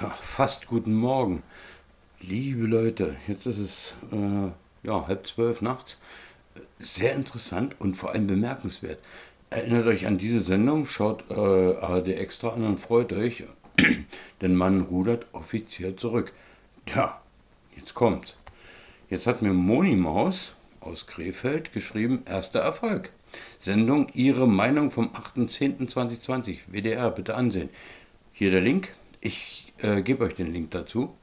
Ja, fast guten Morgen. Liebe Leute, jetzt ist es äh, ja, halb zwölf nachts. Sehr interessant und vor allem bemerkenswert. Erinnert euch an diese Sendung, schaut äh, ARD Extra an und freut euch, denn man rudert offiziell zurück. Ja, jetzt kommt. Jetzt hat mir Moni Maus aus Krefeld geschrieben, erster Erfolg. Sendung Ihre Meinung vom 8.10.2020, WDR, bitte ansehen. Hier der Link, ich äh, gebe euch den Link dazu.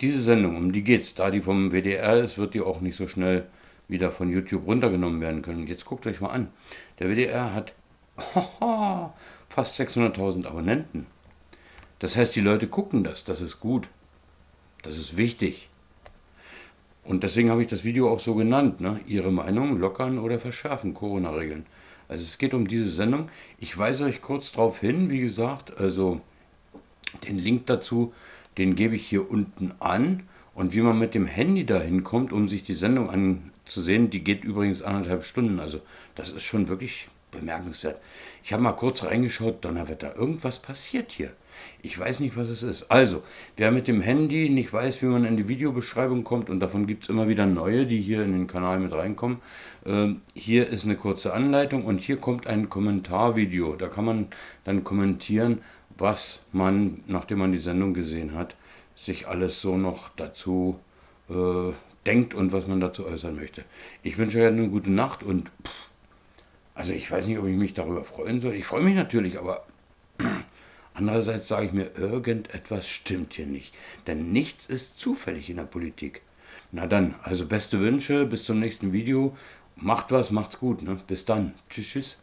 Diese Sendung, um die geht's, da die vom WDR ist, wird die auch nicht so schnell wieder von YouTube runtergenommen werden können. Jetzt guckt euch mal an. Der WDR hat fast 600.000 Abonnenten. Das heißt, die Leute gucken das. Das ist gut. Das ist wichtig. Und deswegen habe ich das Video auch so genannt. Ne? Ihre Meinung lockern oder verschärfen Corona-Regeln. Also es geht um diese Sendung. Ich weise euch kurz darauf hin, wie gesagt, also den Link dazu, den gebe ich hier unten an. Und wie man mit dem Handy dahin kommt, um sich die Sendung anzusehen, die geht übrigens anderthalb Stunden. Also das ist schon wirklich bemerkenswert. Ich habe mal kurz reingeschaut, Donnerwetter, irgendwas passiert hier. Ich weiß nicht, was es ist. Also, wer mit dem Handy nicht weiß, wie man in die Videobeschreibung kommt, und davon gibt es immer wieder neue, die hier in den Kanal mit reinkommen, äh, hier ist eine kurze Anleitung und hier kommt ein Kommentarvideo. Da kann man dann kommentieren, was man, nachdem man die Sendung gesehen hat, sich alles so noch dazu äh, denkt und was man dazu äußern möchte. Ich wünsche euch eine gute Nacht und pff, also ich weiß nicht, ob ich mich darüber freuen soll. Ich freue mich natürlich, aber andererseits sage ich mir, irgendetwas stimmt hier nicht. Denn nichts ist zufällig in der Politik. Na dann, also beste Wünsche, bis zum nächsten Video. Macht was, macht's gut. Ne? Bis dann. Tschüss, tschüss.